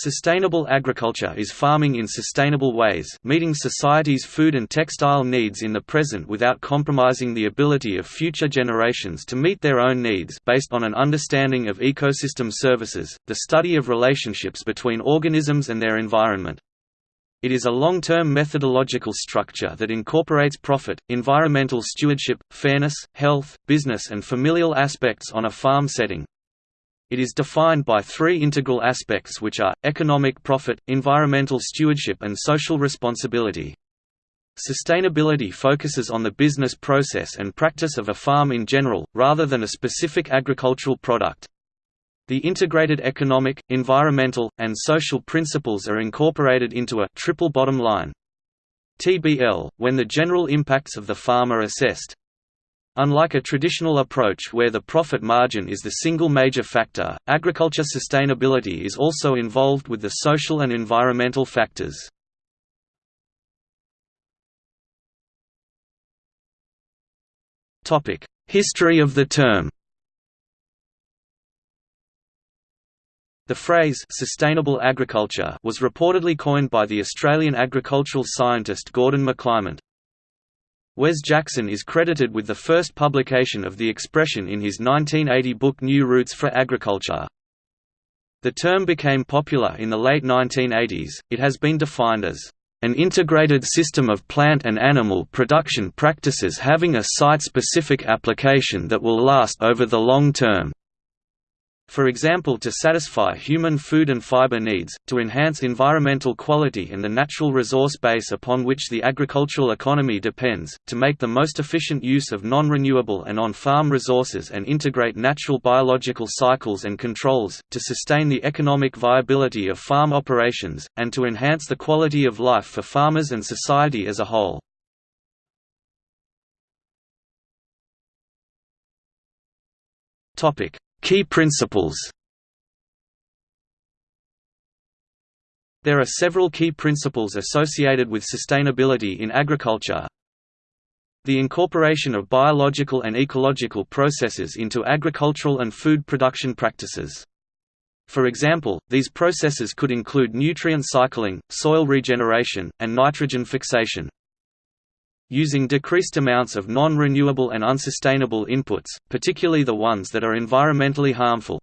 Sustainable agriculture is farming in sustainable ways meeting society's food and textile needs in the present without compromising the ability of future generations to meet their own needs based on an understanding of ecosystem services, the study of relationships between organisms and their environment. It is a long-term methodological structure that incorporates profit, environmental stewardship, fairness, health, business and familial aspects on a farm setting. It is defined by three integral aspects which are, economic profit, environmental stewardship and social responsibility. Sustainability focuses on the business process and practice of a farm in general, rather than a specific agricultural product. The integrated economic, environmental, and social principles are incorporated into a triple bottom line. TBL, when the general impacts of the farm are assessed, Unlike a traditional approach where the profit margin is the single major factor, agriculture sustainability is also involved with the social and environmental factors. History of the term The phrase «sustainable agriculture» was reportedly coined by the Australian agricultural scientist Gordon McClymont. Wes Jackson is credited with the first publication of the expression in his 1980 book New Roots for Agriculture. The term became popular in the late 1980s. It has been defined as an integrated system of plant and animal production practices having a site-specific application that will last over the long term for example to satisfy human food and fiber needs, to enhance environmental quality and the natural resource base upon which the agricultural economy depends, to make the most efficient use of non-renewable and on-farm resources and integrate natural biological cycles and controls, to sustain the economic viability of farm operations, and to enhance the quality of life for farmers and society as a whole. Topic Key principles There are several key principles associated with sustainability in agriculture. The incorporation of biological and ecological processes into agricultural and food production practices. For example, these processes could include nutrient cycling, soil regeneration, and nitrogen fixation using decreased amounts of non-renewable and unsustainable inputs, particularly the ones that are environmentally harmful.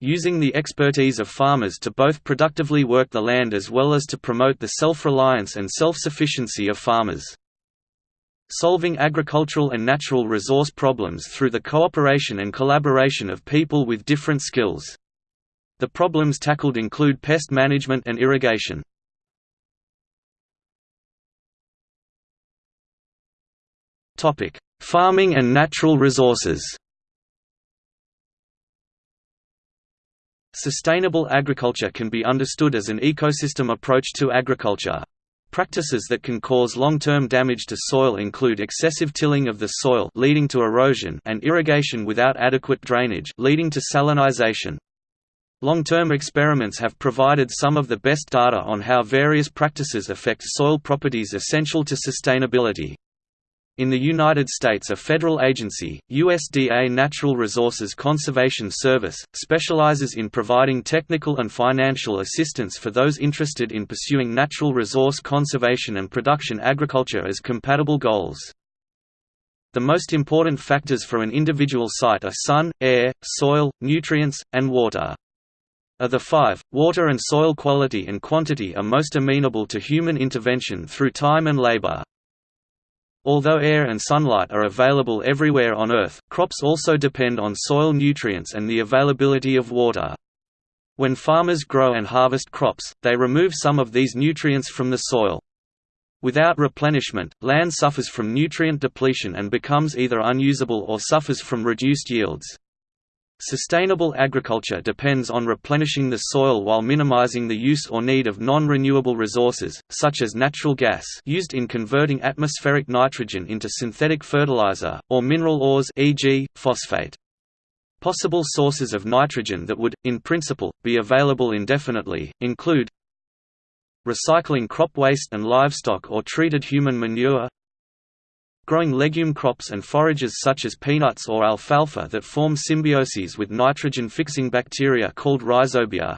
Using the expertise of farmers to both productively work the land as well as to promote the self-reliance and self-sufficiency of farmers. Solving agricultural and natural resource problems through the cooperation and collaboration of people with different skills. The problems tackled include pest management and irrigation. Farming and natural resources. Sustainable agriculture can be understood as an ecosystem approach to agriculture. Practices that can cause long-term damage to soil include excessive tilling of the soil leading to erosion and irrigation without adequate drainage leading to salinization. Long-term experiments have provided some of the best data on how various practices affect soil properties essential to sustainability. In the United States a federal agency, USDA Natural Resources Conservation Service, specializes in providing technical and financial assistance for those interested in pursuing natural resource conservation and production agriculture as compatible goals. The most important factors for an individual site are sun, air, soil, nutrients, and water. Of the five, water and soil quality and quantity are most amenable to human intervention through time and labor. Although air and sunlight are available everywhere on Earth, crops also depend on soil nutrients and the availability of water. When farmers grow and harvest crops, they remove some of these nutrients from the soil. Without replenishment, land suffers from nutrient depletion and becomes either unusable or suffers from reduced yields. Sustainable agriculture depends on replenishing the soil while minimizing the use or need of non-renewable resources, such as natural gas used in converting atmospheric nitrogen into synthetic fertilizer, or mineral ores e.g., phosphate. Possible sources of nitrogen that would, in principle, be available indefinitely, include recycling crop waste and livestock or treated human manure growing legume crops and forages such as peanuts or alfalfa that form symbioses with nitrogen-fixing bacteria called rhizobia.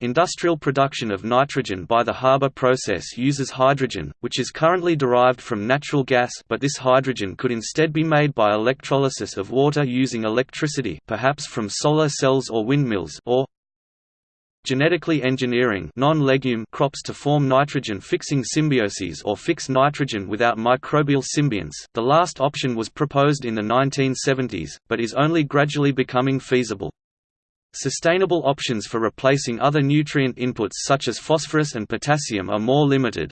Industrial production of nitrogen by the Haber process uses hydrogen, which is currently derived from natural gas but this hydrogen could instead be made by electrolysis of water using electricity perhaps from solar cells or windmills or genetically engineering non-legume crops to form nitrogen-fixing symbioses or fix nitrogen without microbial symbionts. The last option was proposed in the 1970s, but is only gradually becoming feasible. Sustainable options for replacing other nutrient inputs such as phosphorus and potassium are more limited.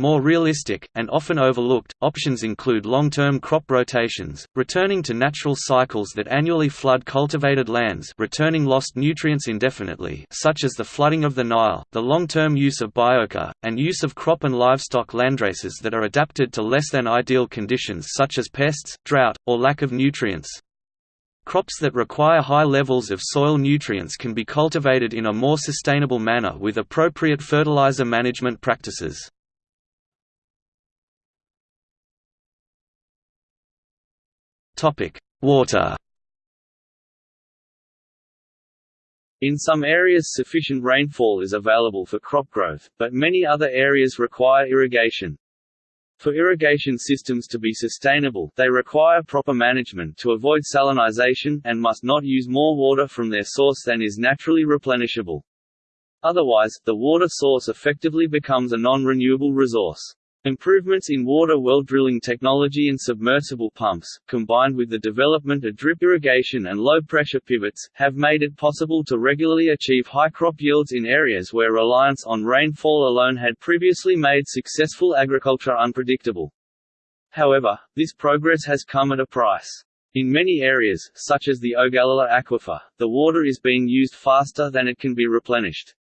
More realistic, and often overlooked, options include long-term crop rotations, returning to natural cycles that annually flood cultivated lands returning lost nutrients indefinitely such as the flooding of the Nile, the long-term use of biochar, and use of crop and livestock landraces that are adapted to less than ideal conditions such as pests, drought, or lack of nutrients. Crops that require high levels of soil nutrients can be cultivated in a more sustainable manner with appropriate fertilizer management practices. Water In some areas sufficient rainfall is available for crop growth, but many other areas require irrigation. For irrigation systems to be sustainable, they require proper management to avoid salinization, and must not use more water from their source than is naturally replenishable. Otherwise, the water source effectively becomes a non-renewable resource. Improvements in water well drilling technology and submersible pumps, combined with the development of drip irrigation and low-pressure pivots, have made it possible to regularly achieve high crop yields in areas where reliance on rainfall alone had previously made successful agriculture unpredictable. However, this progress has come at a price. In many areas, such as the Ogallala Aquifer, the water is being used faster than it can be replenished.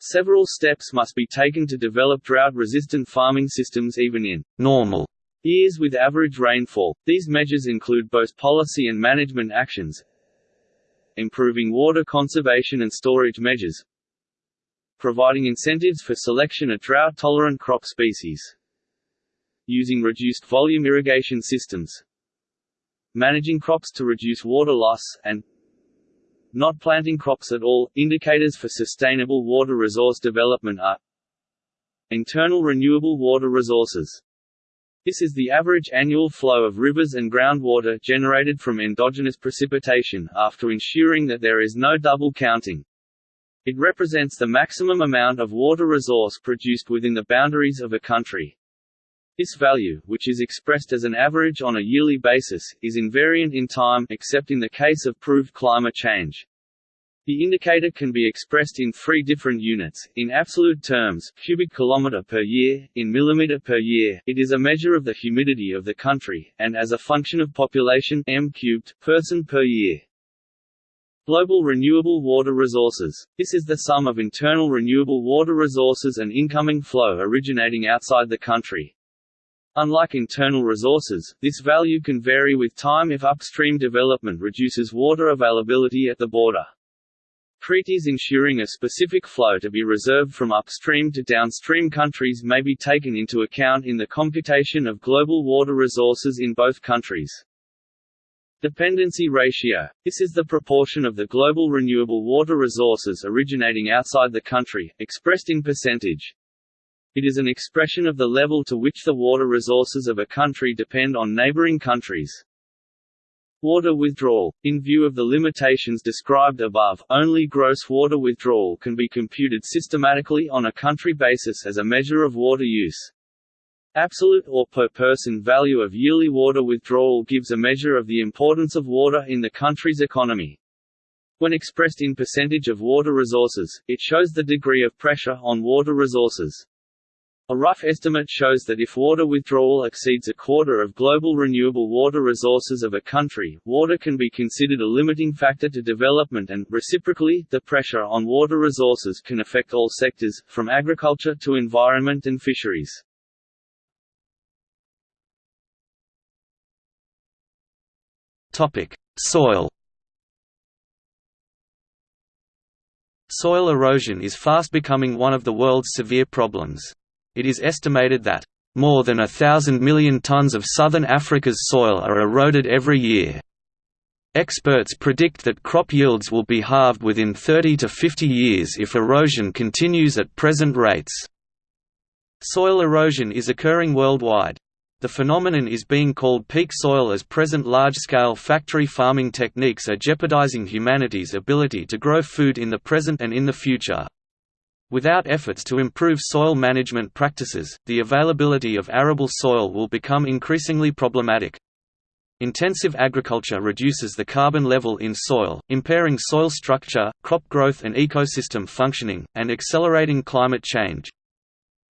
Several steps must be taken to develop drought-resistant farming systems even in normal years with average rainfall. These measures include both policy and management actions, improving water conservation and storage measures, providing incentives for selection of drought-tolerant crop species, using reduced volume irrigation systems, managing crops to reduce water loss, and not planting crops at all. Indicators for sustainable water resource development are internal renewable water resources. This is the average annual flow of rivers and groundwater generated from endogenous precipitation after ensuring that there is no double counting. It represents the maximum amount of water resource produced within the boundaries of a country. This value, which is expressed as an average on a yearly basis, is invariant in time except in the case of proved climate change. The indicator can be expressed in three different units, in absolute terms, cubic kilometer per year, in millimeter per year, it is a measure of the humidity of the country, and as a function of population m cubed, person per year. Global renewable water resources. This is the sum of internal renewable water resources and incoming flow originating outside the country. Unlike internal resources, this value can vary with time if upstream development reduces water availability at the border. Treaties ensuring a specific flow to be reserved from upstream to downstream countries may be taken into account in the computation of global water resources in both countries. Dependency ratio – This is the proportion of the global renewable water resources originating outside the country, expressed in percentage. It is an expression of the level to which the water resources of a country depend on neighboring countries. Water withdrawal – In view of the limitations described above, only gross water withdrawal can be computed systematically on a country basis as a measure of water use. Absolute or per person value of yearly water withdrawal gives a measure of the importance of water in the country's economy. When expressed in percentage of water resources, it shows the degree of pressure on water resources. A rough estimate shows that if water withdrawal exceeds a quarter of global renewable water resources of a country, water can be considered a limiting factor to development and, reciprocally, the pressure on water resources can affect all sectors, from agriculture to environment and fisheries. Soil Soil erosion is fast becoming one of the world's severe problems. It is estimated that more than a thousand million tons of southern Africa's soil are eroded every year. Experts predict that crop yields will be halved within 30 to 50 years if erosion continues at present rates. Soil erosion is occurring worldwide. The phenomenon is being called peak soil as present large-scale factory farming techniques are jeopardizing humanity's ability to grow food in the present and in the future. Without efforts to improve soil management practices, the availability of arable soil will become increasingly problematic. Intensive agriculture reduces the carbon level in soil, impairing soil structure, crop growth and ecosystem functioning, and accelerating climate change.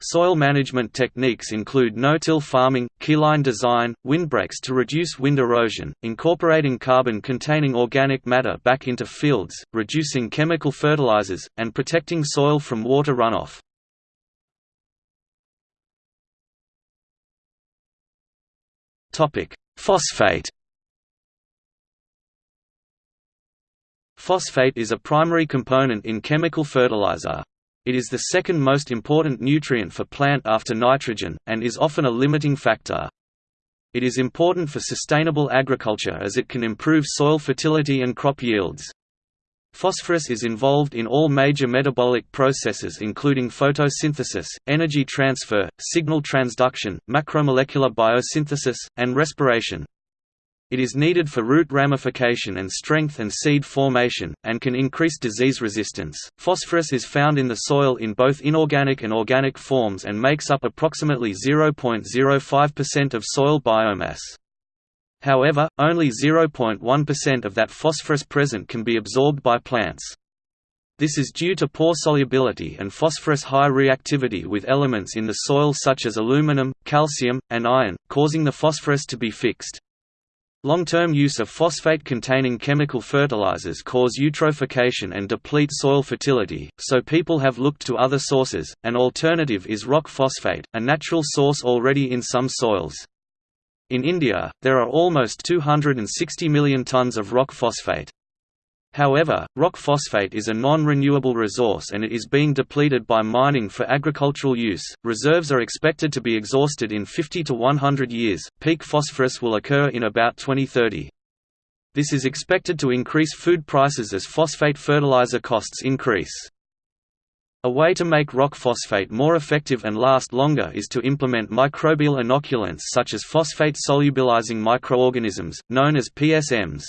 Soil management techniques include no-till farming, keyline design, windbreaks to reduce wind erosion, incorporating carbon-containing organic matter back into fields, reducing chemical fertilizers, and protecting soil from water runoff. Phosphate Phosphate is a primary component in chemical fertilizer. It is the second most important nutrient for plant after nitrogen, and is often a limiting factor. It is important for sustainable agriculture as it can improve soil fertility and crop yields. Phosphorus is involved in all major metabolic processes including photosynthesis, energy transfer, signal transduction, macromolecular biosynthesis, and respiration. It is needed for root ramification and strength and seed formation, and can increase disease resistance. Phosphorus is found in the soil in both inorganic and organic forms and makes up approximately 0.05% of soil biomass. However, only 0.1% of that phosphorus present can be absorbed by plants. This is due to poor solubility and phosphorus high reactivity with elements in the soil such as aluminum, calcium, and iron, causing the phosphorus to be fixed. Long-term use of phosphate-containing chemical fertilizers cause eutrophication and deplete soil fertility, so people have looked to other sources. An alternative is rock phosphate, a natural source already in some soils. In India, there are almost 260 million tons of rock phosphate. However, rock phosphate is a non-renewable resource and it is being depleted by mining for agricultural use. Reserves are expected to be exhausted in 50 to 100 years. Peak phosphorus will occur in about 2030. This is expected to increase food prices as phosphate fertilizer costs increase. A way to make rock phosphate more effective and last longer is to implement microbial inoculants such as phosphate solubilizing microorganisms, known as PSMs.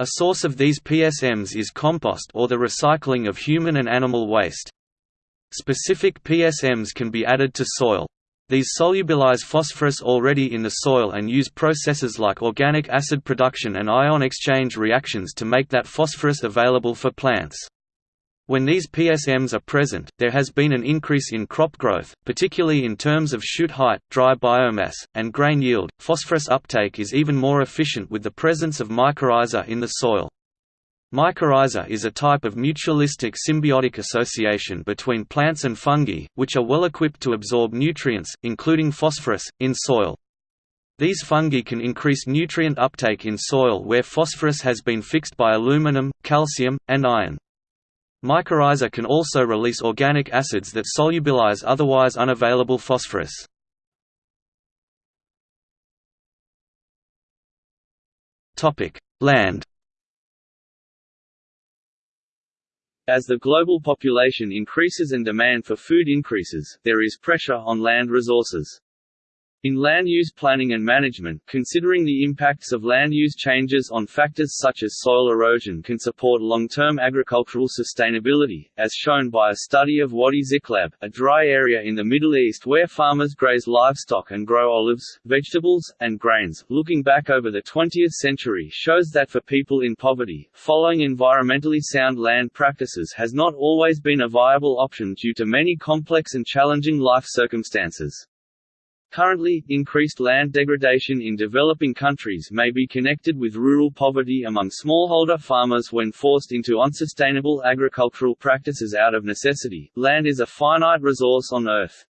A source of these PSMs is compost or the recycling of human and animal waste. Specific PSMs can be added to soil. These solubilize phosphorus already in the soil and use processes like organic acid production and ion exchange reactions to make that phosphorus available for plants. When these PSMs are present, there has been an increase in crop growth, particularly in terms of shoot height, dry biomass, and grain yield. Phosphorus uptake is even more efficient with the presence of mycorrhiza in the soil. Mycorrhiza is a type of mutualistic symbiotic association between plants and fungi, which are well equipped to absorb nutrients, including phosphorus, in soil. These fungi can increase nutrient uptake in soil where phosphorus has been fixed by aluminum, calcium, and iron. Mycorrhiza can also release organic acids that solubilize otherwise unavailable phosphorus. Land As the global population increases and demand for food increases, there is pressure on land resources. In land use planning and management, considering the impacts of land use changes on factors such as soil erosion can support long-term agricultural sustainability, as shown by a study of Wadi Ziqlab, a dry area in the Middle East where farmers graze livestock and grow olives, vegetables, and grains. Looking back over the 20th century shows that for people in poverty, following environmentally sound land practices has not always been a viable option due to many complex and challenging life circumstances. Currently, increased land degradation in developing countries may be connected with rural poverty among smallholder farmers when forced into unsustainable agricultural practices out of necessity. Land is a finite resource on Earth.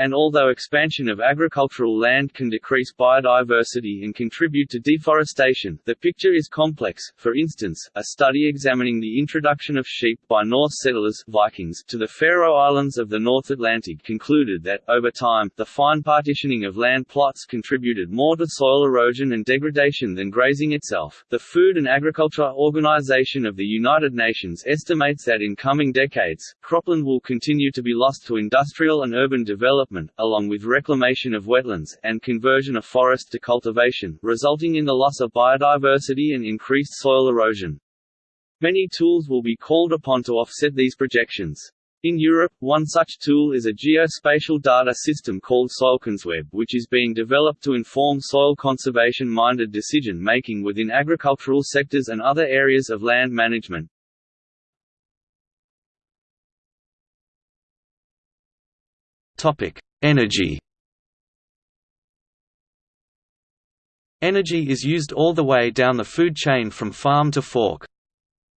And although expansion of agricultural land can decrease biodiversity and contribute to deforestation, the picture is complex. For instance, a study examining the introduction of sheep by Norse settlers Vikings to the Faroe Islands of the North Atlantic concluded that, over time, the fine partitioning of land plots contributed more to soil erosion and degradation than grazing itself. The Food and Agriculture Organization of the United Nations estimates that in coming decades, cropland will continue to be lost to industrial and urban development development, along with reclamation of wetlands, and conversion of forest to cultivation, resulting in the loss of biodiversity and increased soil erosion. Many tools will be called upon to offset these projections. In Europe, one such tool is a geospatial data system called SoilConsWeb which is being developed to inform soil conservation-minded decision-making within agricultural sectors and other areas of land management. Topic: Energy. Energy is used all the way down the food chain from farm to fork.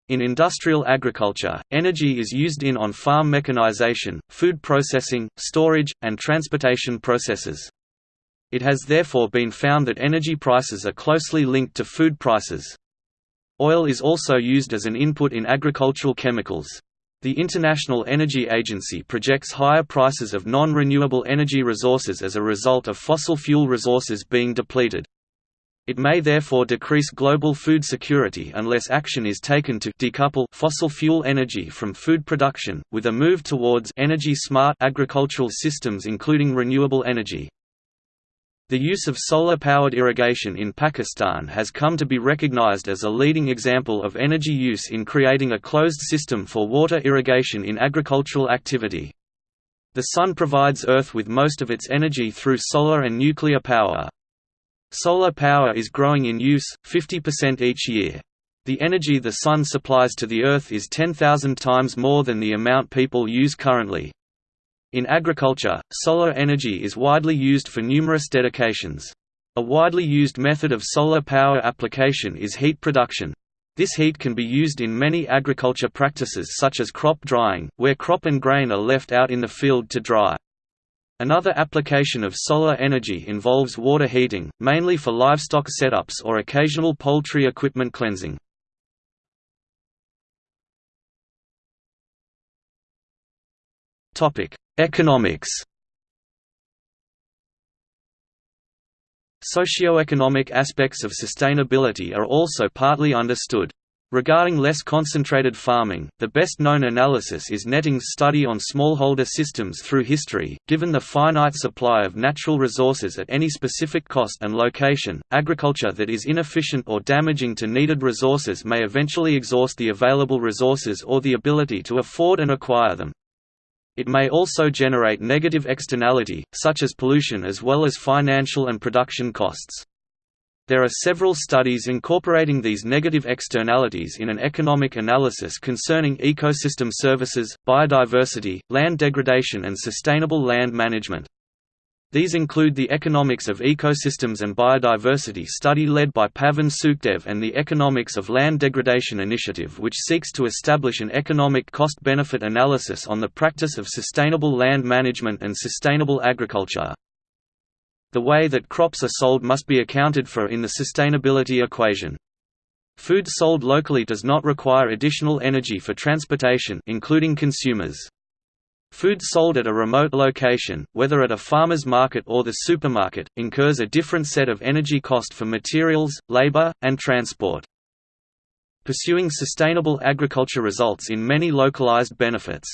In industrial agriculture, energy is used in on-farm mechanization, food processing, storage, and transportation processes. It has therefore been found that energy prices are closely linked to food prices. Oil is also used as an input in agricultural chemicals. The International Energy Agency projects higher prices of non-renewable energy resources as a result of fossil fuel resources being depleted. It may therefore decrease global food security unless action is taken to decouple fossil fuel energy from food production, with a move towards energy-smart agricultural systems including renewable energy. The use of solar-powered irrigation in Pakistan has come to be recognized as a leading example of energy use in creating a closed system for water irrigation in agricultural activity. The sun provides Earth with most of its energy through solar and nuclear power. Solar power is growing in use, 50% each year. The energy the sun supplies to the Earth is 10,000 times more than the amount people use currently. In agriculture, solar energy is widely used for numerous dedications. A widely used method of solar power application is heat production. This heat can be used in many agriculture practices such as crop drying, where crop and grain are left out in the field to dry. Another application of solar energy involves water heating, mainly for livestock setups or occasional poultry equipment cleansing. Economics Socioeconomic aspects of sustainability are also partly understood. Regarding less concentrated farming, the best-known analysis is Netting's study on smallholder systems through history. Given the finite supply of natural resources at any specific cost and location, agriculture that is inefficient or damaging to needed resources may eventually exhaust the available resources or the ability to afford and acquire them. It may also generate negative externality, such as pollution as well as financial and production costs. There are several studies incorporating these negative externalities in an economic analysis concerning ecosystem services, biodiversity, land degradation and sustainable land management. These include the Economics of Ecosystems and Biodiversity study led by Pavan Sukhdev and the Economics of Land Degradation Initiative which seeks to establish an economic cost-benefit analysis on the practice of sustainable land management and sustainable agriculture. The way that crops are sold must be accounted for in the sustainability equation. Food sold locally does not require additional energy for transportation including consumers. Food sold at a remote location, whether at a farmer's market or the supermarket, incurs a different set of energy cost for materials, labor, and transport. Pursuing sustainable agriculture results in many localized benefits.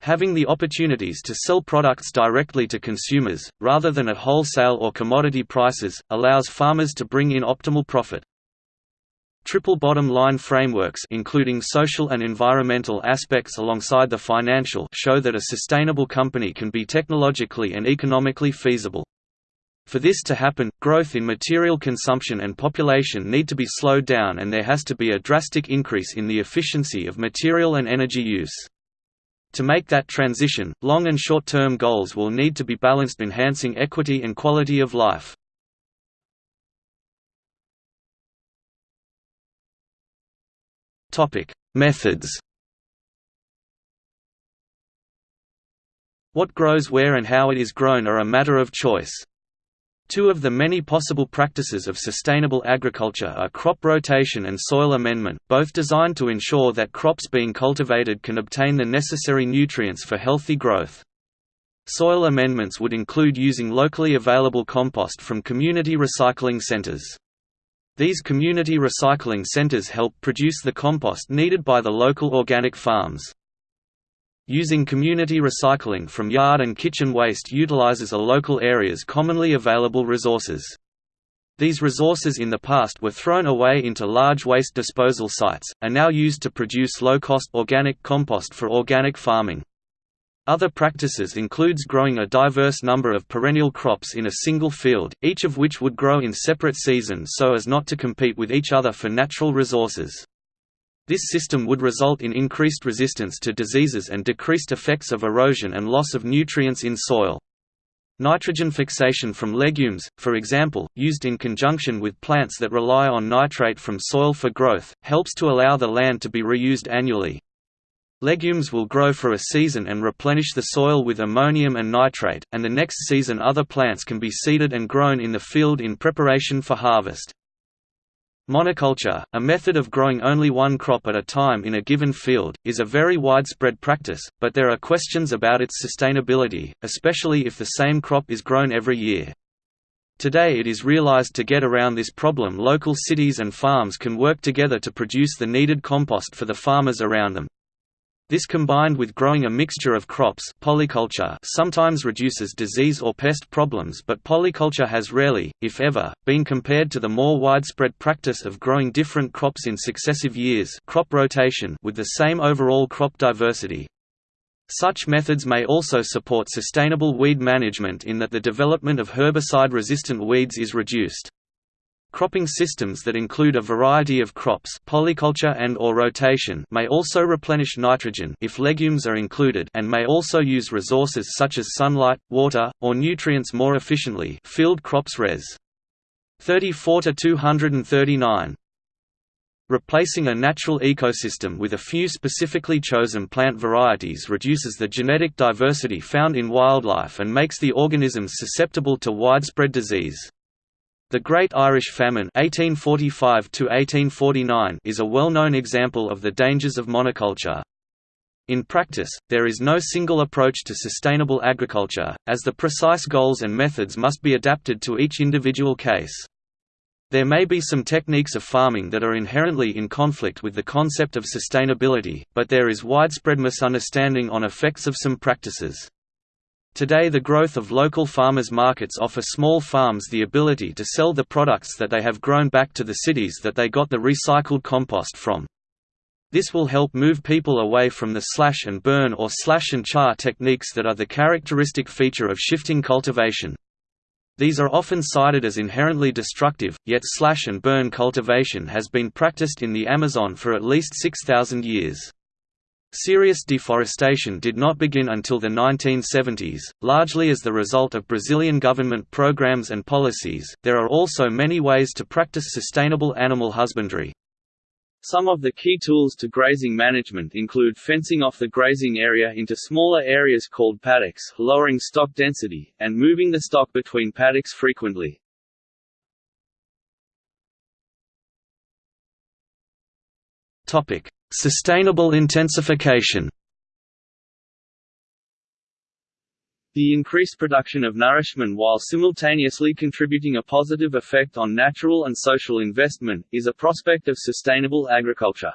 Having the opportunities to sell products directly to consumers, rather than at wholesale or commodity prices, allows farmers to bring in optimal profit. Triple bottom line frameworks including social and environmental aspects alongside the financial show that a sustainable company can be technologically and economically feasible. For this to happen, growth in material consumption and population need to be slowed down and there has to be a drastic increase in the efficiency of material and energy use. To make that transition, long and short-term goals will need to be balanced enhancing equity and quality of life. Methods. What grows where and how it is grown are a matter of choice. Two of the many possible practices of sustainable agriculture are crop rotation and soil amendment, both designed to ensure that crops being cultivated can obtain the necessary nutrients for healthy growth. Soil amendments would include using locally available compost from community recycling centers. These community recycling centers help produce the compost needed by the local organic farms. Using community recycling from yard and kitchen waste utilizes a local area's commonly available resources. These resources in the past were thrown away into large waste disposal sites, are now used to produce low-cost organic compost for organic farming. Other practices includes growing a diverse number of perennial crops in a single field, each of which would grow in separate seasons so as not to compete with each other for natural resources. This system would result in increased resistance to diseases and decreased effects of erosion and loss of nutrients in soil. Nitrogen fixation from legumes, for example, used in conjunction with plants that rely on nitrate from soil for growth, helps to allow the land to be reused annually. Legumes will grow for a season and replenish the soil with ammonium and nitrate, and the next season other plants can be seeded and grown in the field in preparation for harvest. Monoculture, a method of growing only one crop at a time in a given field, is a very widespread practice, but there are questions about its sustainability, especially if the same crop is grown every year. Today it is realized to get around this problem local cities and farms can work together to produce the needed compost for the farmers around them. This combined with growing a mixture of crops polyculture sometimes reduces disease or pest problems but polyculture has rarely, if ever, been compared to the more widespread practice of growing different crops in successive years crop rotation with the same overall crop diversity. Such methods may also support sustainable weed management in that the development of herbicide-resistant weeds is reduced. Cropping systems that include a variety of crops polyculture and or rotation may also replenish nitrogen if legumes are included and may also use resources such as sunlight, water, or nutrients more efficiently field crops res. 34 to 239. Replacing a natural ecosystem with a few specifically chosen plant varieties reduces the genetic diversity found in wildlife and makes the organisms susceptible to widespread disease. The Great Irish Famine 1845 is a well-known example of the dangers of monoculture. In practice, there is no single approach to sustainable agriculture, as the precise goals and methods must be adapted to each individual case. There may be some techniques of farming that are inherently in conflict with the concept of sustainability, but there is widespread misunderstanding on effects of some practices. Today the growth of local farmers markets offer small farms the ability to sell the products that they have grown back to the cities that they got the recycled compost from. This will help move people away from the slash and burn or slash and char techniques that are the characteristic feature of shifting cultivation. These are often cited as inherently destructive, yet slash and burn cultivation has been practiced in the Amazon for at least 6,000 years. Serious deforestation did not begin until the 1970s, largely as the result of Brazilian government programs and policies. There are also many ways to practice sustainable animal husbandry. Some of the key tools to grazing management include fencing off the grazing area into smaller areas called paddocks, lowering stock density, and moving the stock between paddocks frequently. Topic: Sustainable intensification The increased production of nourishment while simultaneously contributing a positive effect on natural and social investment, is a prospect of sustainable agriculture.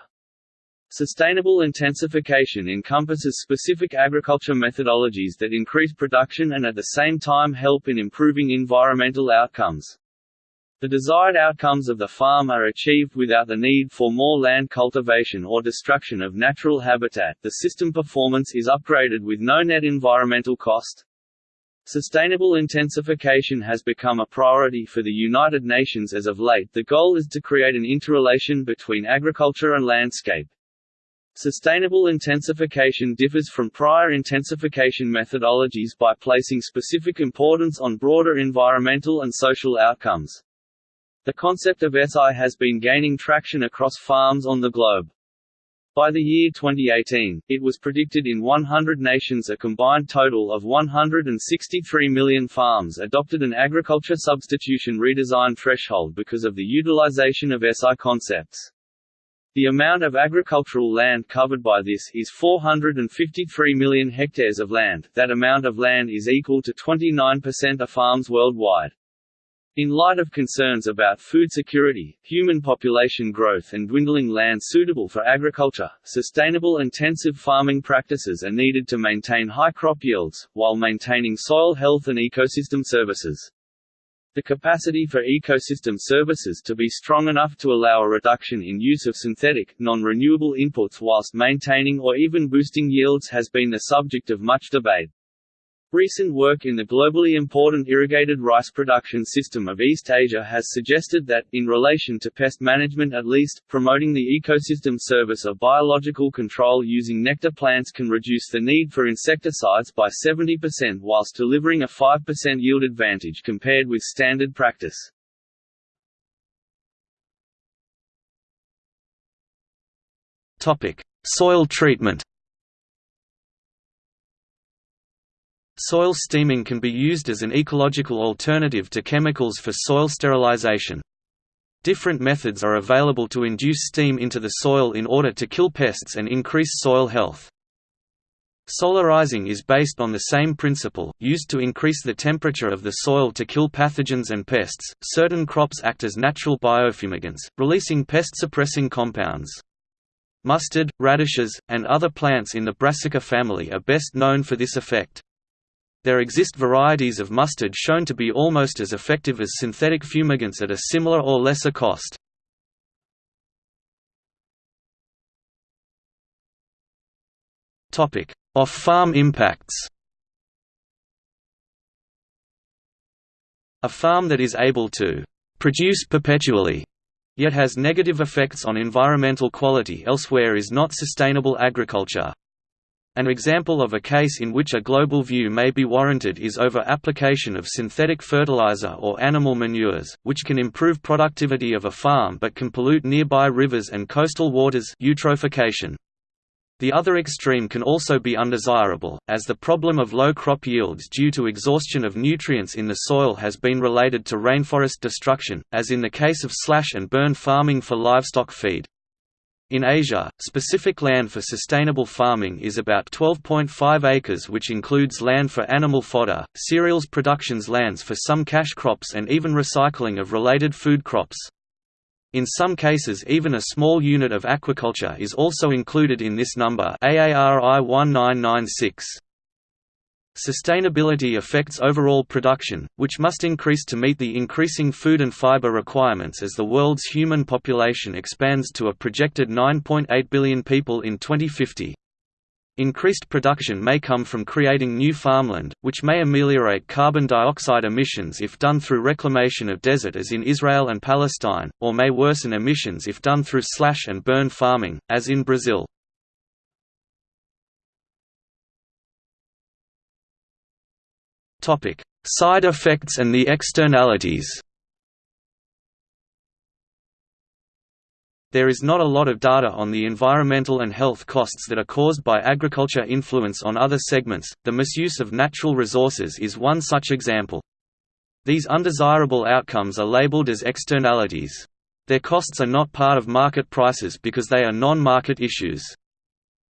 Sustainable intensification encompasses specific agriculture methodologies that increase production and at the same time help in improving environmental outcomes. The desired outcomes of the farm are achieved without the need for more land cultivation or destruction of natural habitat. The system performance is upgraded with no net environmental cost. Sustainable intensification has become a priority for the United Nations as of late. The goal is to create an interrelation between agriculture and landscape. Sustainable intensification differs from prior intensification methodologies by placing specific importance on broader environmental and social outcomes. The concept of SI has been gaining traction across farms on the globe. By the year 2018, it was predicted in 100 nations a combined total of 163 million farms adopted an agriculture substitution redesign threshold because of the utilization of SI concepts. The amount of agricultural land covered by this is 453 million hectares of land that amount of land is equal to 29% of farms worldwide. In light of concerns about food security, human population growth and dwindling land suitable for agriculture, sustainable intensive farming practices are needed to maintain high crop yields, while maintaining soil health and ecosystem services. The capacity for ecosystem services to be strong enough to allow a reduction in use of synthetic, non-renewable inputs whilst maintaining or even boosting yields has been the subject of much debate. Recent work in the globally important irrigated rice production system of East Asia has suggested that, in relation to pest management at least, promoting the ecosystem service of biological control using nectar plants can reduce the need for insecticides by 70% whilst delivering a 5% yield advantage compared with standard practice. Soil treatment Soil steaming can be used as an ecological alternative to chemicals for soil sterilization. Different methods are available to induce steam into the soil in order to kill pests and increase soil health. Solarizing is based on the same principle, used to increase the temperature of the soil to kill pathogens and pests. Certain crops act as natural biofumigants, releasing pest suppressing compounds. Mustard, radishes, and other plants in the Brassica family are best known for this effect. There exist varieties of mustard shown to be almost as effective as synthetic fumigants at a similar or lesser cost. Off-farm impacts A farm that is able to «produce perpetually» yet has negative effects on environmental quality elsewhere is not sustainable agriculture. An example of a case in which a global view may be warranted is over application of synthetic fertilizer or animal manures, which can improve productivity of a farm but can pollute nearby rivers and coastal waters eutrophication. The other extreme can also be undesirable, as the problem of low crop yields due to exhaustion of nutrients in the soil has been related to rainforest destruction, as in the case of slash and burn farming for livestock feed. In Asia, specific land for sustainable farming is about 12.5 acres which includes land for animal fodder, cereals productions lands for some cash crops and even recycling of related food crops. In some cases even a small unit of aquaculture is also included in this number AARI 1996. Sustainability affects overall production, which must increase to meet the increasing food and fiber requirements as the world's human population expands to a projected 9.8 billion people in 2050. Increased production may come from creating new farmland, which may ameliorate carbon dioxide emissions if done through reclamation of desert as in Israel and Palestine, or may worsen emissions if done through slash and burn farming, as in Brazil. Topic: Side effects and the externalities. There is not a lot of data on the environmental and health costs that are caused by agriculture influence on other segments. The misuse of natural resources is one such example. These undesirable outcomes are labeled as externalities. Their costs are not part of market prices because they are non-market issues.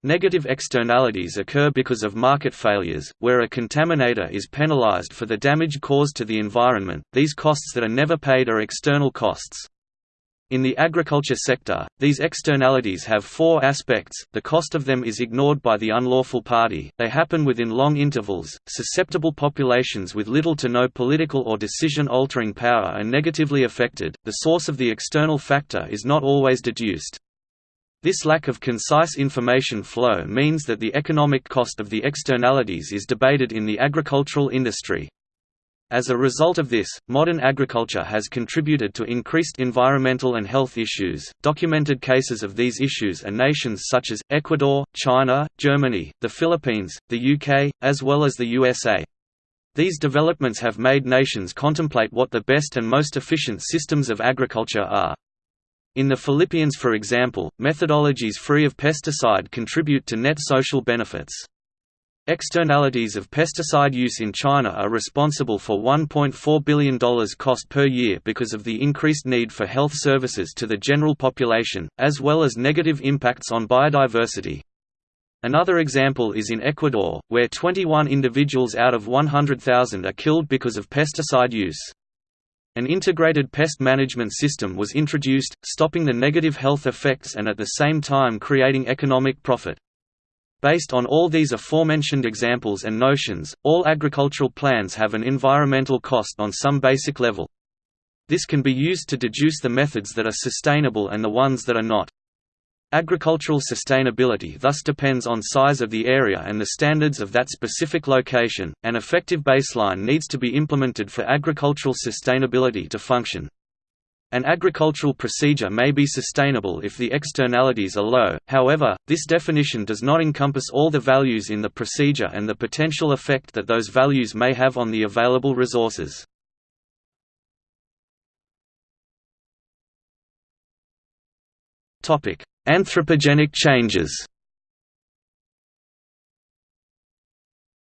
Negative externalities occur because of market failures, where a contaminator is penalized for the damage caused to the environment. These costs that are never paid are external costs. In the agriculture sector, these externalities have four aspects, the cost of them is ignored by the unlawful party, they happen within long intervals, susceptible populations with little to no political or decision-altering power are negatively affected, the source of the external factor is not always deduced. This lack of concise information flow means that the economic cost of the externalities is debated in the agricultural industry. As a result of this, modern agriculture has contributed to increased environmental and health issues. Documented cases of these issues are nations such as Ecuador, China, Germany, the Philippines, the UK, as well as the USA. These developments have made nations contemplate what the best and most efficient systems of agriculture are. In the Philippines for example, methodologies free of pesticide contribute to net social benefits. Externalities of pesticide use in China are responsible for $1.4 billion cost per year because of the increased need for health services to the general population, as well as negative impacts on biodiversity. Another example is in Ecuador, where 21 individuals out of 100,000 are killed because of pesticide use. An integrated pest management system was introduced, stopping the negative health effects and at the same time creating economic profit. Based on all these aforementioned examples and notions, all agricultural plans have an environmental cost on some basic level. This can be used to deduce the methods that are sustainable and the ones that are not. Agricultural sustainability thus depends on size of the area and the standards of that specific location. An effective baseline needs to be implemented for agricultural sustainability to function. An agricultural procedure may be sustainable if the externalities are low, however, this definition does not encompass all the values in the procedure and the potential effect that those values may have on the available resources. Anthropogenic changes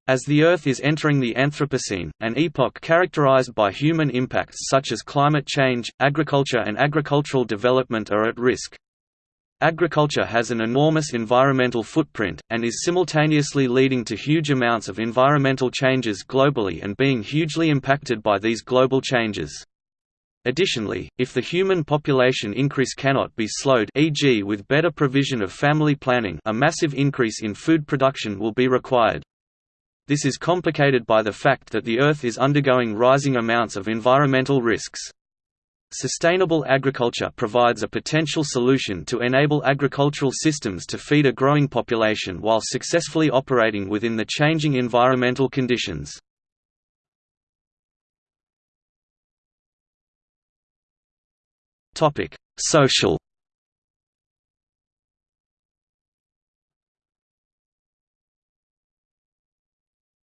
As the Earth is entering the Anthropocene, an epoch characterized by human impacts such as climate change, agriculture and agricultural development are at risk. Agriculture has an enormous environmental footprint, and is simultaneously leading to huge amounts of environmental changes globally and being hugely impacted by these global changes. Additionally, if the human population increase cannot be slowed e.g. with better provision of family planning a massive increase in food production will be required. This is complicated by the fact that the Earth is undergoing rising amounts of environmental risks. Sustainable agriculture provides a potential solution to enable agricultural systems to feed a growing population while successfully operating within the changing environmental conditions. Topic: Social.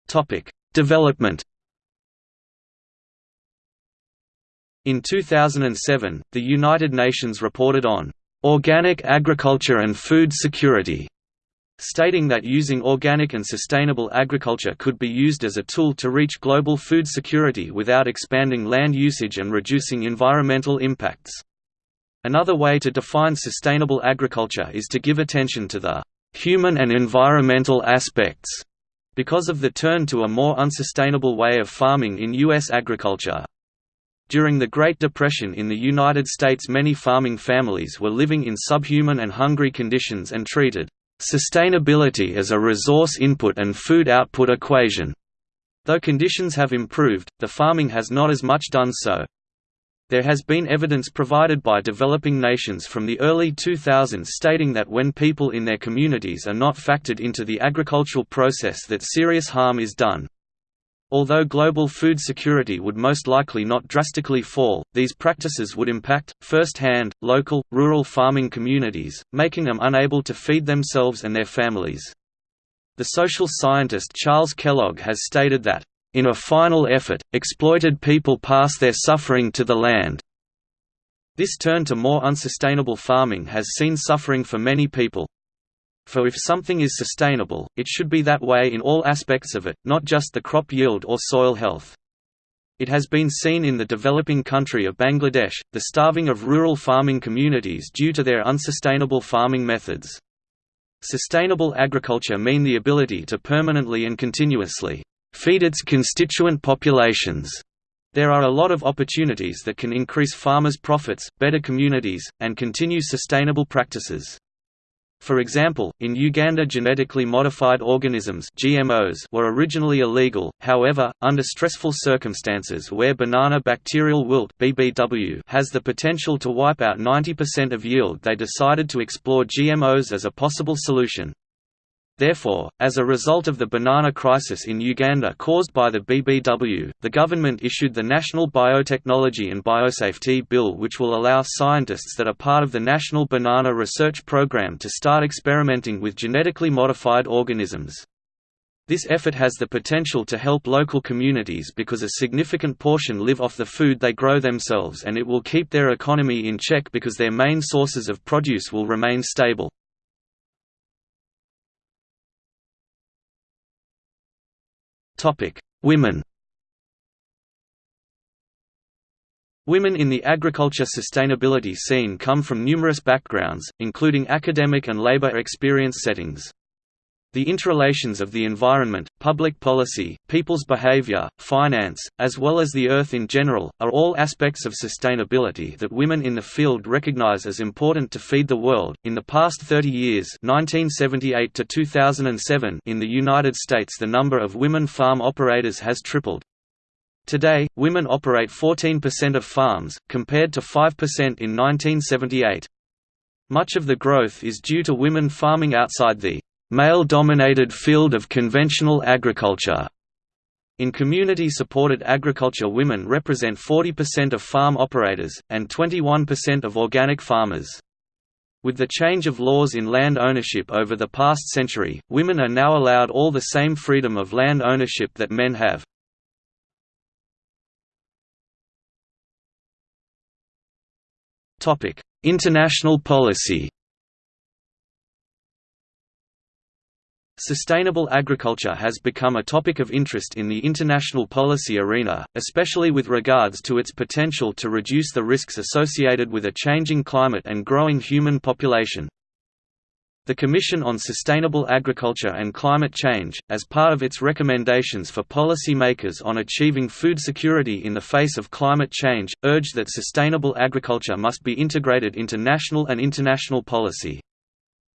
Topic: Development. In 2007, the United Nations reported on organic agriculture and food security, stating that using organic and sustainable agriculture could be used as a tool to reach global food security without expanding land usage and reducing environmental impacts. Another way to define sustainable agriculture is to give attention to the human and environmental aspects because of the turn to a more unsustainable way of farming in U.S. agriculture. During the Great Depression in the United States many farming families were living in subhuman and hungry conditions and treated sustainability as a resource input and food output equation. Though conditions have improved, the farming has not as much done so. There has been evidence provided by developing nations from the early 2000s stating that when people in their communities are not factored into the agricultural process that serious harm is done. Although global food security would most likely not drastically fall, these practices would impact, first-hand, local, rural farming communities, making them unable to feed themselves and their families. The social scientist Charles Kellogg has stated that, in a final effort, exploited people pass their suffering to the land. This turn to more unsustainable farming has seen suffering for many people. For if something is sustainable, it should be that way in all aspects of it, not just the crop yield or soil health. It has been seen in the developing country of Bangladesh, the starving of rural farming communities due to their unsustainable farming methods. Sustainable agriculture mean the ability to permanently and continuously feed its constituent populations. There are a lot of opportunities that can increase farmers' profits, better communities, and continue sustainable practices. For example, in Uganda genetically modified organisms GMOs were originally illegal, however, under stressful circumstances where banana bacterial wilt BBW has the potential to wipe out 90% of yield they decided to explore GMOs as a possible solution. Therefore, as a result of the banana crisis in Uganda caused by the BBW, the government issued the National Biotechnology and Biosafety Bill which will allow scientists that are part of the National Banana Research Program to start experimenting with genetically modified organisms. This effort has the potential to help local communities because a significant portion live off the food they grow themselves and it will keep their economy in check because their main sources of produce will remain stable. Women Women in the agriculture sustainability scene come from numerous backgrounds, including academic and labor experience settings. The interrelations of the environment, public policy, people's behavior, finance, as well as the earth in general, are all aspects of sustainability that women in the field recognize as important to feed the world. In the past 30 years, 1978 to 2007, in the United States, the number of women farm operators has tripled. Today, women operate 14% of farms, compared to 5% in 1978. Much of the growth is due to women farming outside the male-dominated field of conventional agriculture. In community-supported agriculture women represent 40% of farm operators, and 21% of organic farmers. With the change of laws in land ownership over the past century, women are now allowed all the same freedom of land ownership that men have. International policy Sustainable agriculture has become a topic of interest in the international policy arena, especially with regards to its potential to reduce the risks associated with a changing climate and growing human population. The Commission on Sustainable Agriculture and Climate Change, as part of its recommendations for policymakers on achieving food security in the face of climate change, urged that sustainable agriculture must be integrated into national and international policy.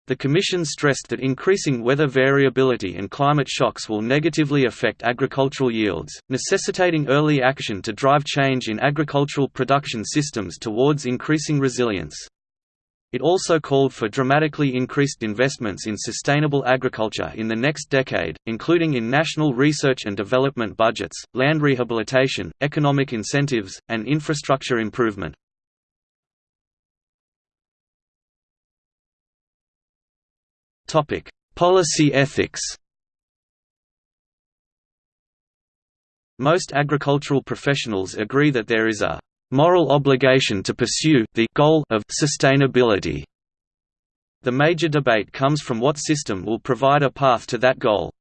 The Commission stressed that increasing weather variability and climate shocks will negatively affect agricultural yields, necessitating early action to drive change in agricultural production systems towards increasing resilience. It also called for dramatically increased investments in sustainable agriculture in the next decade, including in national research and development budgets, land rehabilitation, economic incentives, and infrastructure improvement. Topic: Policy ethics. Most agricultural professionals agree that there is a moral obligation to pursue the goal of sustainability. The major debate comes from what system will provide a path to that goal.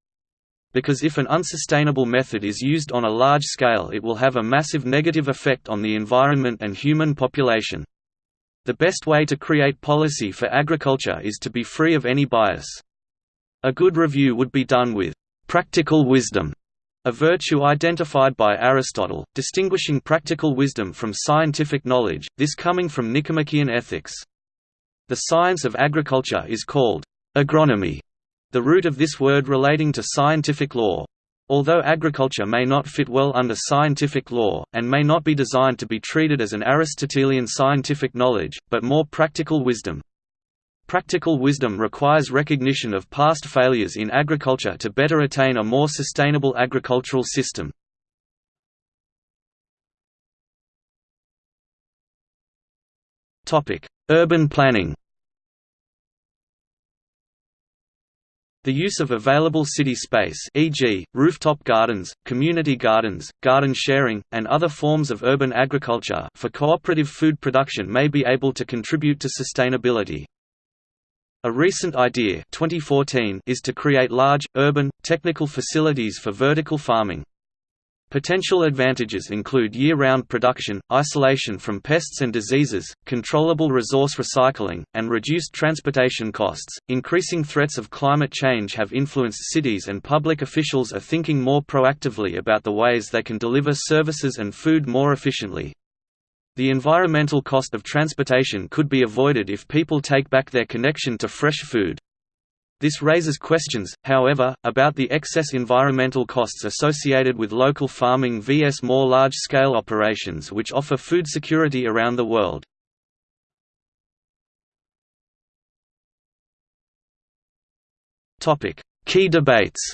Because if an unsustainable method is used on a large scale it will have a massive negative effect on the environment and human population. The best way to create policy for agriculture is to be free of any bias. A good review would be done with practical wisdom, a virtue identified by Aristotle, distinguishing practical wisdom from scientific knowledge, this coming from Nicomachean ethics. The science of agriculture is called agronomy, the root of this word relating to scientific law. Although agriculture may not fit well under scientific law, and may not be designed to be treated as an Aristotelian scientific knowledge, but more practical wisdom. Practical wisdom requires recognition of past failures in agriculture to better attain a more sustainable agricultural system. Urban planning The use of available city space e.g., rooftop gardens, community gardens, garden sharing, and other forms of urban agriculture for cooperative food production may be able to contribute to sustainability. A recent idea 2014 is to create large, urban, technical facilities for vertical farming. Potential advantages include year-round production, isolation from pests and diseases, controllable resource recycling, and reduced transportation costs. Increasing threats of climate change have influenced cities and public officials are thinking more proactively about the ways they can deliver services and food more efficiently. The environmental cost of transportation could be avoided if people take back their connection to fresh food. This raises questions, however, about the excess environmental costs associated with local farming vs more large-scale operations which offer food security around the world. Key debates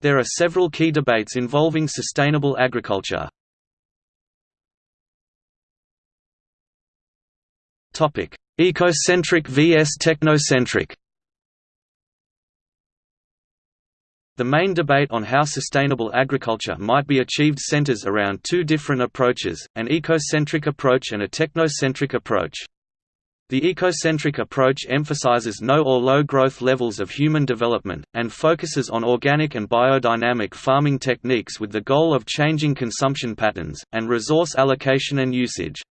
There are several key debates involving sustainable agriculture. Topic: Ecocentric vs technocentric The main debate on how sustainable agriculture might be achieved centers around two different approaches, an ecocentric approach and a technocentric approach. The ecocentric approach emphasizes no or low growth levels of human development, and focuses on organic and biodynamic farming techniques with the goal of changing consumption patterns, and resource allocation and usage.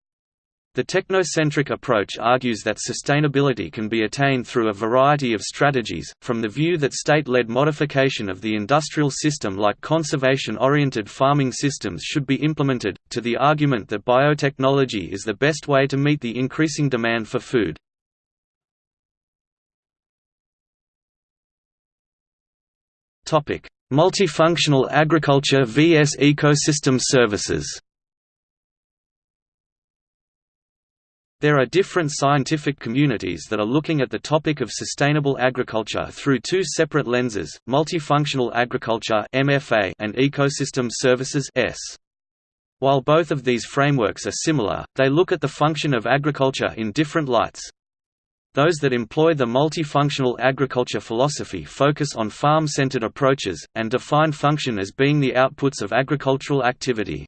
The technocentric approach argues that sustainability can be attained through a variety of strategies, from the view that state-led modification of the industrial system like conservation-oriented farming systems should be implemented, to the argument that biotechnology is the best way to meet the increasing demand for food. Multifunctional agriculture vs ecosystem services There are different scientific communities that are looking at the topic of sustainable agriculture through two separate lenses, multifunctional agriculture and ecosystem services While both of these frameworks are similar, they look at the function of agriculture in different lights. Those that employ the multifunctional agriculture philosophy focus on farm-centered approaches, and define function as being the outputs of agricultural activity.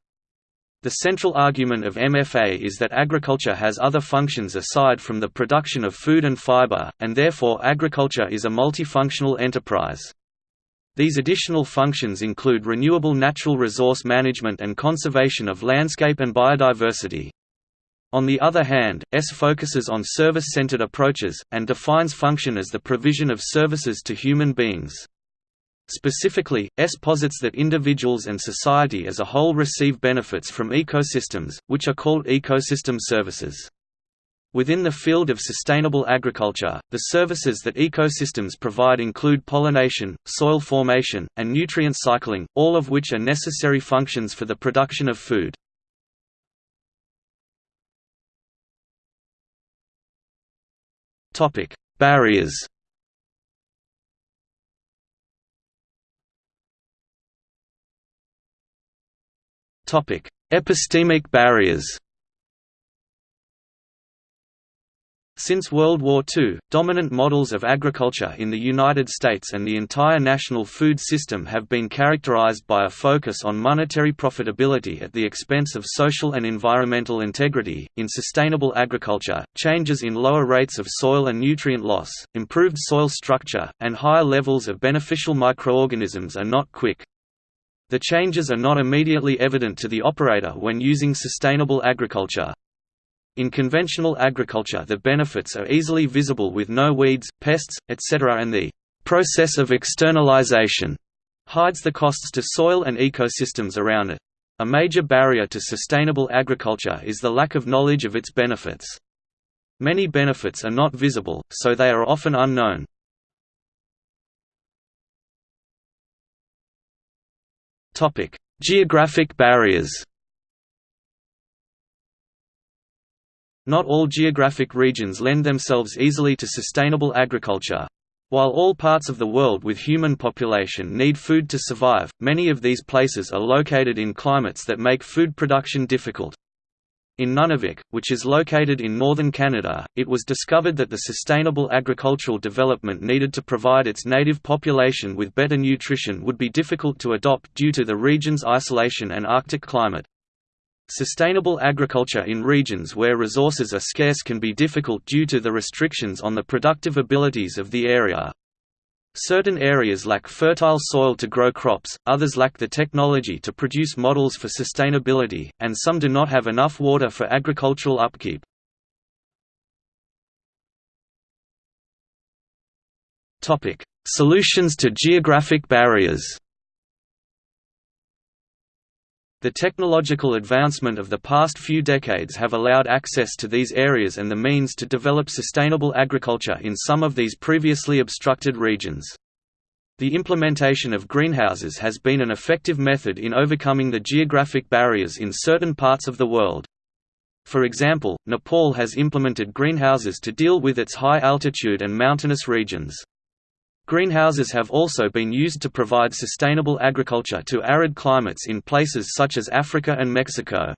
The central argument of MFA is that agriculture has other functions aside from the production of food and fiber, and therefore agriculture is a multifunctional enterprise. These additional functions include renewable natural resource management and conservation of landscape and biodiversity. On the other hand, S focuses on service-centered approaches, and defines function as the provision of services to human beings. Specifically, S posits that individuals and society as a whole receive benefits from ecosystems, which are called ecosystem services. Within the field of sustainable agriculture, the services that ecosystems provide include pollination, soil formation, and nutrient cycling, all of which are necessary functions for the production of food. Barriers Epistemic barriers Since World War II, dominant models of agriculture in the United States and the entire national food system have been characterized by a focus on monetary profitability at the expense of social and environmental integrity. In sustainable agriculture, changes in lower rates of soil and nutrient loss, improved soil structure, and higher levels of beneficial microorganisms are not quick, the changes are not immediately evident to the operator when using sustainable agriculture. In conventional agriculture the benefits are easily visible with no weeds, pests, etc. and the process of externalization hides the costs to soil and ecosystems around it. A major barrier to sustainable agriculture is the lack of knowledge of its benefits. Many benefits are not visible, so they are often unknown. Topic: Geographic barriers. Not all geographic regions lend themselves easily to sustainable agriculture. While all parts of the world with human population need food to survive, many of these places are located in climates that make food production difficult. In Nunavik, which is located in northern Canada, it was discovered that the sustainable agricultural development needed to provide its native population with better nutrition would be difficult to adopt due to the region's isolation and Arctic climate. Sustainable agriculture in regions where resources are scarce can be difficult due to the restrictions on the productive abilities of the area. Certain areas lack fertile soil to grow crops, others lack the technology to produce models for sustainability, and some do not have enough water for agricultural upkeep. Solutions to geographic barriers The technological advancement of the past few decades have allowed access to these areas and the means to develop sustainable agriculture in some of these previously obstructed regions. The implementation of greenhouses has been an effective method in overcoming the geographic barriers in certain parts of the world. For example, Nepal has implemented greenhouses to deal with its high altitude and mountainous regions. Greenhouses have also been used to provide sustainable agriculture to arid climates in places such as Africa and Mexico.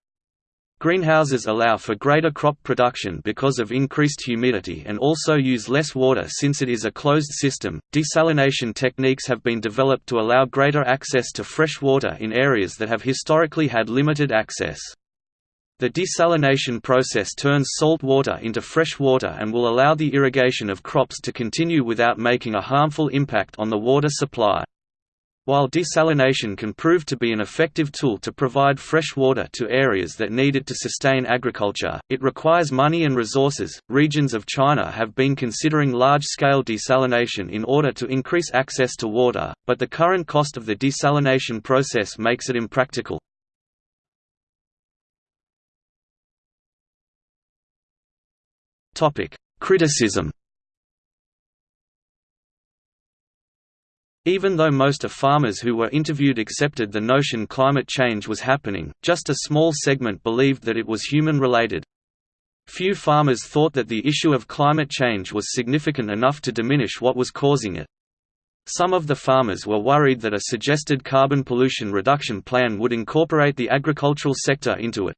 Greenhouses allow for greater crop production because of increased humidity and also use less water since it is a closed system. Desalination techniques have been developed to allow greater access to fresh water in areas that have historically had limited access. The desalination process turns salt water into fresh water and will allow the irrigation of crops to continue without making a harmful impact on the water supply. While desalination can prove to be an effective tool to provide fresh water to areas that need it to sustain agriculture, it requires money and resources. Regions of China have been considering large scale desalination in order to increase access to water, but the current cost of the desalination process makes it impractical. Criticism Even though most of farmers who were interviewed accepted the notion climate change was happening, just a small segment believed that it was human-related. Few farmers thought that the issue of climate change was significant enough to diminish what was causing it. Some of the farmers were worried that a suggested carbon pollution reduction plan would incorporate the agricultural sector into it.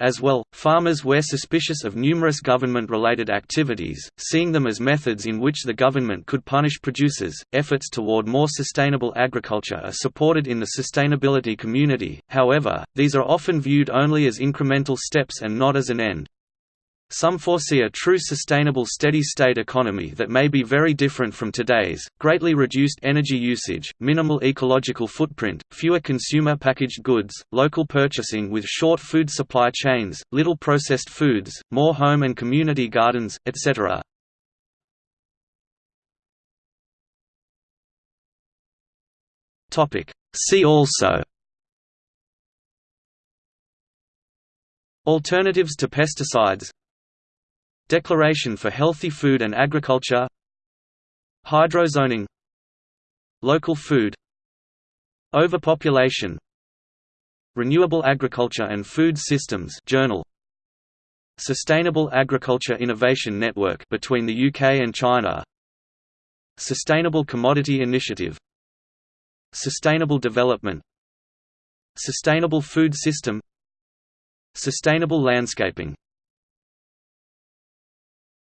As well, farmers were suspicious of numerous government-related activities, seeing them as methods in which the government could punish producers. Efforts toward more sustainable agriculture are supported in the sustainability community, however, these are often viewed only as incremental steps and not as an end. Some foresee a true sustainable steady-state economy that may be very different from today's, greatly reduced energy usage, minimal ecological footprint, fewer consumer packaged goods, local purchasing with short food supply chains, little processed foods, more home and community gardens, etc. See also Alternatives to pesticides Declaration for Healthy Food and Agriculture. Hydrozoning. Local food. Overpopulation. Renewable Agriculture and Food Systems Journal. Sustainable Agriculture Innovation Network between the UK and China. Sustainable Commodity Initiative. Sustainable Development. Sustainable Food System. Sustainable Landscaping